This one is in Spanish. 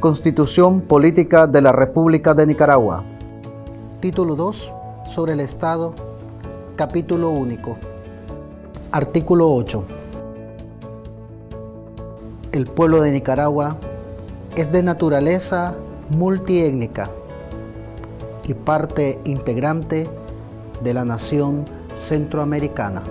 Constitución Política de la República de Nicaragua. Título 2. Sobre el Estado. Capítulo único. Artículo 8. El pueblo de Nicaragua es de naturaleza multiétnica y parte integrante de la nación centroamericana.